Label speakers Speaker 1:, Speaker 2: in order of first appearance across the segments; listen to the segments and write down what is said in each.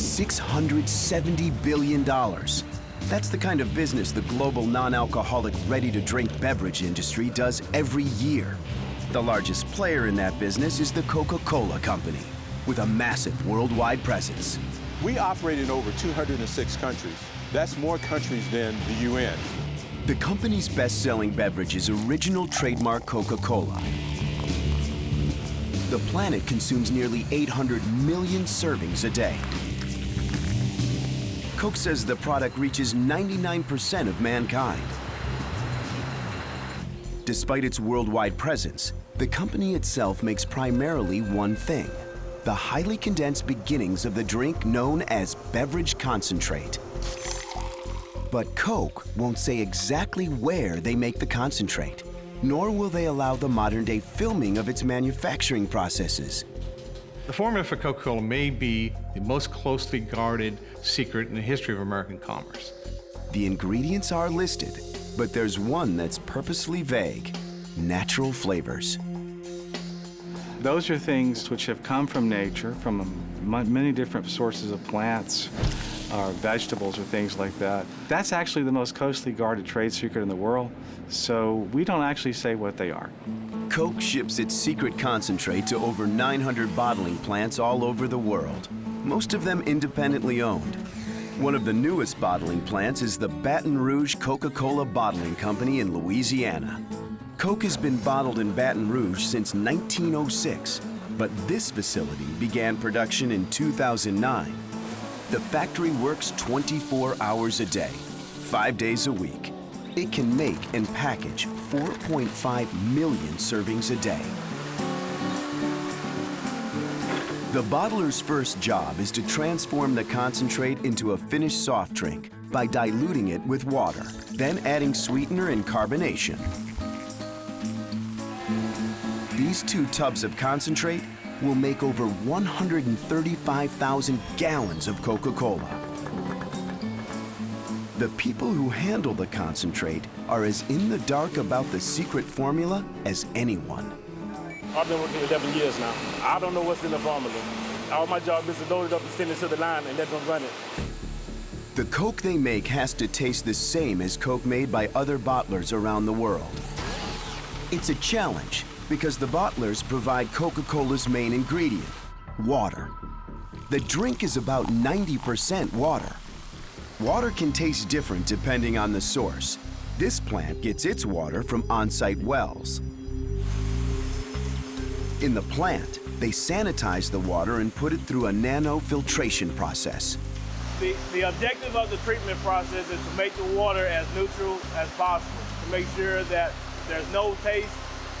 Speaker 1: $670 billion. That's the kind of business the global non-alcoholic ready-to-drink beverage industry does every year. The largest player in that business is the Coca-Cola Company, with a massive worldwide presence.
Speaker 2: We operate in over 206 countries. That's more countries than the UN.
Speaker 1: The company's best-selling beverage is original trademark Coca-Cola. The planet consumes nearly 800 million servings a day. Coke says the product reaches 99% of mankind. Despite its worldwide presence, the company itself makes primarily one thing, the highly condensed beginnings of the drink known as beverage concentrate. But Coke won't say exactly where they make the concentrate, nor will they allow the modern-day filming of its manufacturing processes.
Speaker 3: The formula for Coca-Cola may be the most closely guarded secret in the history of American commerce.
Speaker 1: The ingredients are listed, but there's one that's purposely vague, natural flavors.
Speaker 4: Those are things which have come from nature, from many different sources of plants, or vegetables or things like that. That's actually the most closely guarded trade secret in the world, so we don't actually say what they are.
Speaker 1: Coke ships its secret concentrate to over 900 bottling plants all over the world, most of them independently owned. One of the newest bottling plants is the Baton Rouge Coca-Cola Bottling Company in Louisiana. Coke has been bottled in Baton Rouge since 1906, but this facility began production in 2009 the factory works 24 hours a day, five days a week. It can make and package 4.5 million servings a day. The bottler's first job is to transform the concentrate into a finished soft drink by diluting it with water, then adding sweetener and carbonation. These two tubs of concentrate will make over 135,000 gallons of Coca-Cola. The people who handle the concentrate are as in the dark about the secret formula as anyone.
Speaker 5: I've been working 11 years now. I don't know what's in the formula. All my job is to load it up and send it to the line and let them run it.
Speaker 1: The Coke they make has to taste the same as Coke made by other bottlers around the world. It's a challenge, because the bottlers provide Coca-Cola's main ingredient, water. The drink is about 90% water. Water can taste different depending on the source. This plant gets its water from on-site wells. In the plant, they sanitize the water and put it through a nano-filtration process.
Speaker 5: The, the objective of the treatment process is to make the water as neutral as possible, to make sure that there's no taste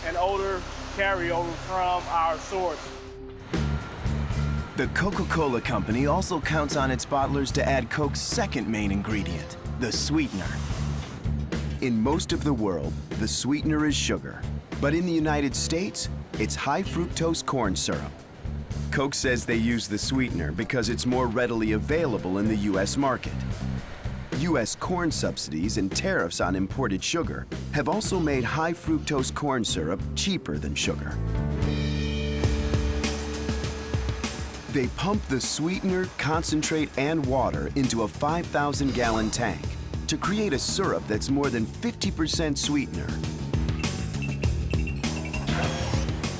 Speaker 5: and odor carryover from our source.
Speaker 1: The Coca-Cola Company also counts on its bottlers to add Coke's second main ingredient, the sweetener. In most of the world, the sweetener is sugar. But in the United States, it's high fructose corn syrup. Coke says they use the sweetener because it's more readily available in the U.S. market. U.S. corn subsidies and tariffs on imported sugar have also made high fructose corn syrup cheaper than sugar. They pump the sweetener, concentrate, and water into a 5,000 gallon tank to create a syrup that's more than 50% sweetener.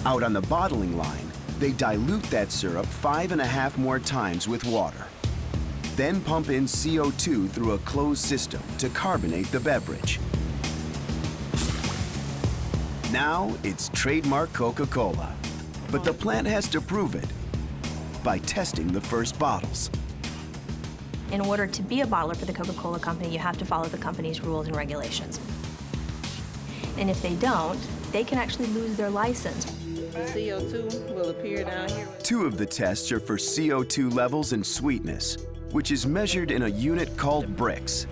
Speaker 1: Out on the bottling line, they dilute that syrup five and a half more times with water then pump in CO2 through a closed system to carbonate the beverage. Now it's trademark Coca-Cola. But the plant has to prove it by testing the first bottles.
Speaker 6: In order to be a bottler for the Coca-Cola Company, you have to follow the company's rules and regulations. And if they don't, they can actually lose their license.
Speaker 7: CO2 will appear down here.
Speaker 1: Two of the tests are for CO2 levels and sweetness which is measured in a unit called Brix.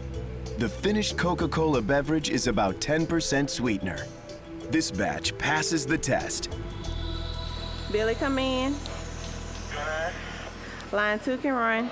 Speaker 1: The finished Coca-Cola beverage is about 10% sweetener. This batch passes the test.
Speaker 7: Billy, come in. Line two can run.